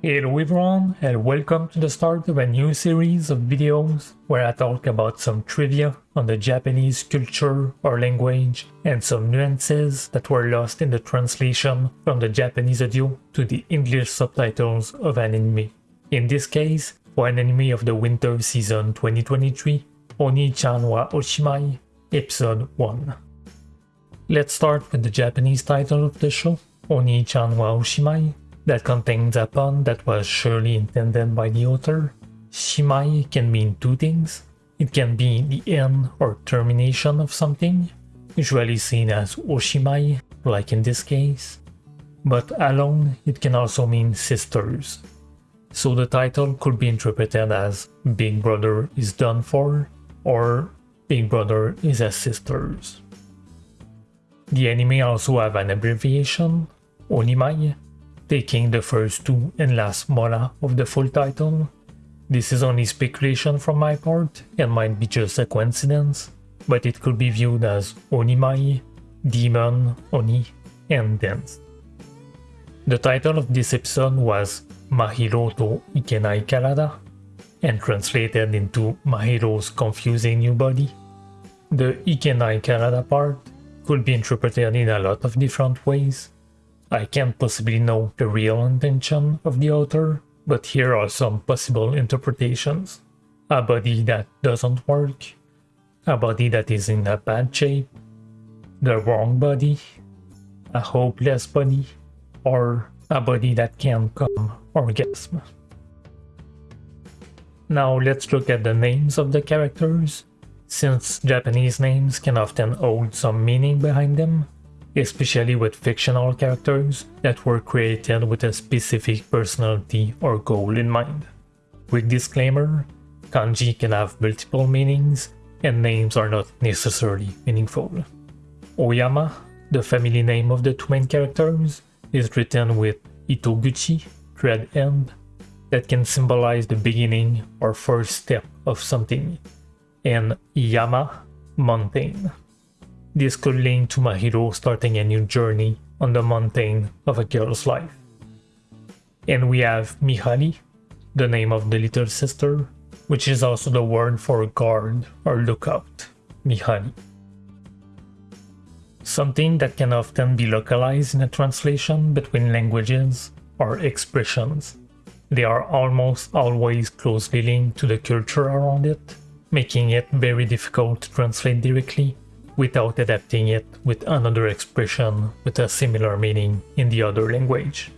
Hello everyone and welcome to the start of a new series of videos where I talk about some trivia on the Japanese culture or language and some nuances that were lost in the translation from the Japanese audio to the English subtitles of an anime. In this case, for an anime of the winter season 2023, Oni-chan wa Oshimai, episode 1. Let's start with the Japanese title of the show, Oni-chan wa Oshimai, that contains a pun that was surely intended by the author. Shimai can mean two things. It can be the end or termination of something, usually seen as Oshimai, like in this case. But alone, it can also mean sisters. So the title could be interpreted as Big Brother is done for, or Big Brother is as sisters. The anime also have an abbreviation, Onimai, taking the first two and last mora of the full title. This is only speculation from my part and might be just a coincidence, but it could be viewed as Onimai, Demon, Oni, and Dance. The title of this episode was Mahiro to Ikenai Karada, and translated into Mahiro's confusing new body. The Ikenai Karada part could be interpreted in a lot of different ways, I can't possibly know the real intention of the author, but here are some possible interpretations. A body that doesn't work, a body that is in a bad shape, the wrong body, a hopeless body, or a body that can come orgasm. Now let's look at the names of the characters. Since Japanese names can often hold some meaning behind them, especially with fictional characters that were created with a specific personality or goal in mind. Quick disclaimer, kanji can have multiple meanings and names are not necessarily meaningful. Oyama, the family name of the two main characters, is written with Itoguchi, thread end, that can symbolize the beginning or first step of something, and Yama, mountain. This could link to Mahiro starting a new journey on the mountain of a girl's life. And we have Mihari, the name of the little sister, which is also the word for guard or lookout, Mihari. Something that can often be localized in a translation between languages or expressions. They are almost always closely linked to the culture around it, making it very difficult to translate directly without adapting it with another expression with a similar meaning in the other language.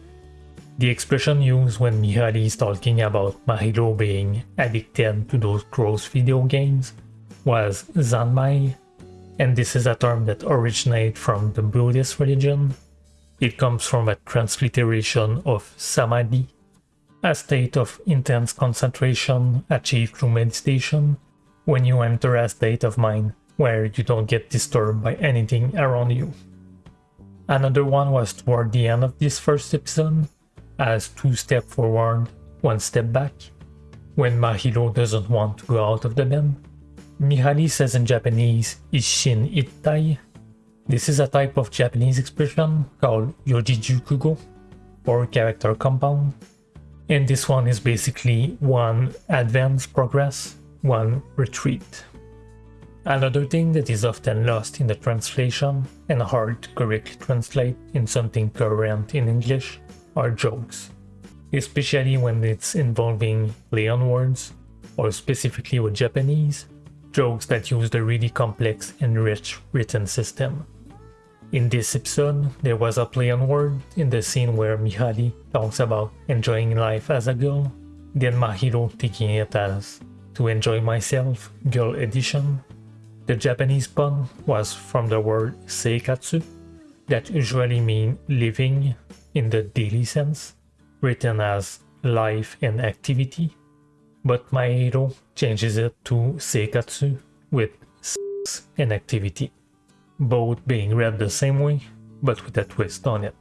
The expression used when Mihari is talking about Mahiro being addicted to those gross video games was Zanmai, and this is a term that originates from the Buddhist religion. It comes from a transliteration of Samadhi, a state of intense concentration achieved through meditation when you enter a state of mind where you don't get disturbed by anything around you. Another one was toward the end of this first episode, as two step forward, one step back, when Mahiro doesn't want to go out of the bed. Mihari says in Japanese, Isshin Ittai. This is a type of Japanese expression called Yojijukugo, or character compound. And this one is basically one advance progress, one retreat. Another thing that is often lost in the translation and hard to correctly translate in something current in English are jokes, especially when it's involving play on words or specifically with Japanese, jokes that use the really complex and rich written system. In this episode, there was a play on word in the scene where Mihari talks about enjoying life as a girl, then Mahiro taking it as to enjoy myself, girl edition, the Japanese pun was from the word seikatsu, that usually mean living in the daily sense, written as life and activity, but Mahiro changes it to seikatsu with sex and activity, both being read the same way, but with a twist on it.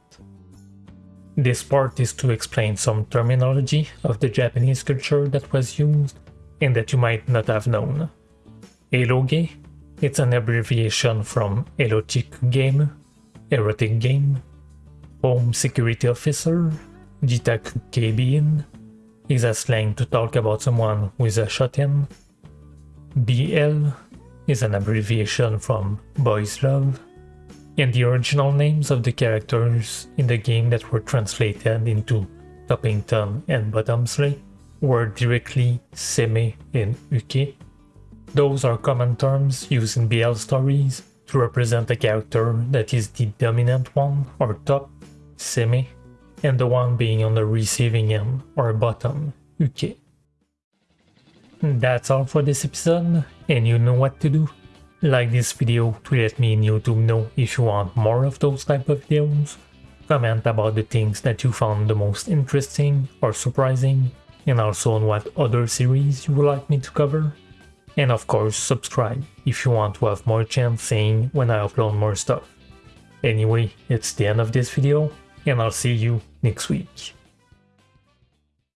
This part is to explain some terminology of the Japanese culture that was used and that you might not have known. Eroge it's an abbreviation from erotic game, erotic game, home security officer, Jitaku Keibin is a slang to talk about someone with a shut-in. BL is an abbreviation from Boys Love, and the original names of the characters in the game that were translated into Toppington and Bottomsley were directly Seme and Uke. Those are common terms used in BL stories to represent a character that is the dominant one or top, Seme, and the one being on the receiving end or bottom, Uke. That's all for this episode, and you know what to do. Like this video to let me in YouTube know if you want more of those type of videos. Comment about the things that you found the most interesting or surprising, and also on what other series you would like me to cover. And of course subscribe if you want to have more chance seeing when I upload more stuff. Anyway, it's the end of this video, and I'll see you next week.